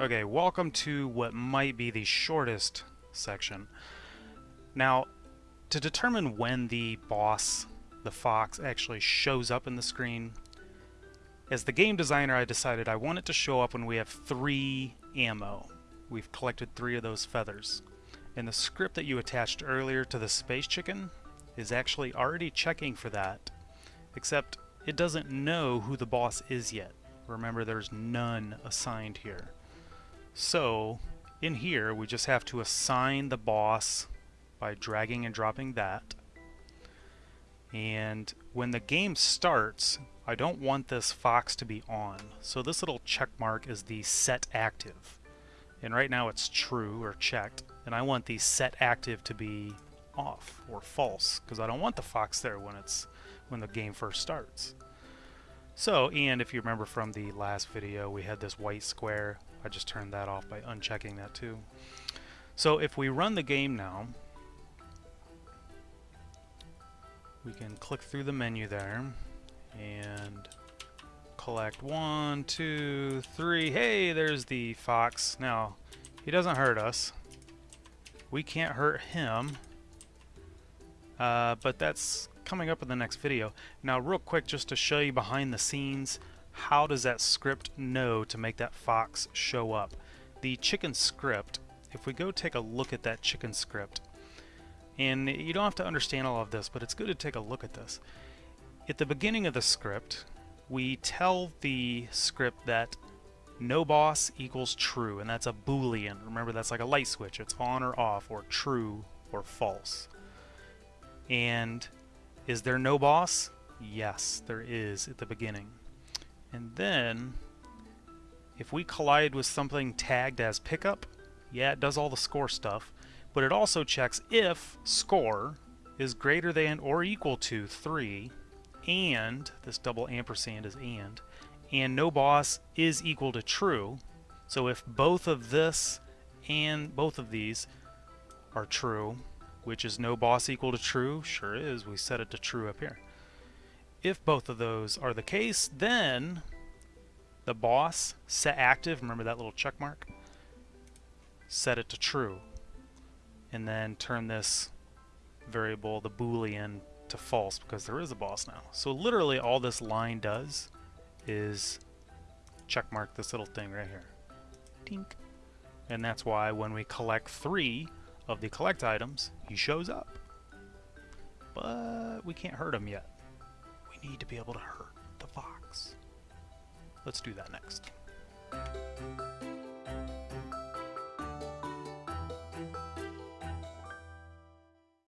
Okay, welcome to what might be the shortest section. Now, to determine when the boss, the fox, actually shows up in the screen, as the game designer I decided I want it to show up when we have three ammo. We've collected three of those feathers. And the script that you attached earlier to the space chicken is actually already checking for that, except it doesn't know who the boss is yet. Remember, there's none assigned here. So, in here, we just have to assign the boss by dragging and dropping that. And when the game starts, I don't want this fox to be on. So this little check mark is the set active. And right now it's true or checked. And I want the set active to be off or false because I don't want the fox there when it's when the game first starts. So, and if you remember from the last video, we had this white square. I just turned that off by unchecking that too. So if we run the game now, we can click through the menu there and collect one, two, three. Hey, there's the fox. Now, he doesn't hurt us. We can't hurt him. Uh, but that's coming up in the next video. Now real quick just to show you behind the scenes how does that script know to make that fox show up. The chicken script, if we go take a look at that chicken script, and you don't have to understand all of this, but it's good to take a look at this. At the beginning of the script, we tell the script that no boss equals true, and that's a boolean. Remember, that's like a light switch. It's on or off, or true or false. And is there no boss? Yes, there is at the beginning. And then, if we collide with something tagged as pickup, yeah, it does all the score stuff, but it also checks if score is greater than or equal to 3, and, this double ampersand is and, and no boss is equal to true. So if both of this and both of these are true, which is no boss equal to true? Sure is. We set it to true up here. If both of those are the case, then the boss set active, remember that little check mark? Set it to true. And then turn this variable, the boolean, to false because there is a boss now. So literally all this line does is check mark this little thing right here. Tink. And that's why when we collect three, of the collect items, he shows up. But we can't hurt him yet. We need to be able to hurt the fox. Let's do that next.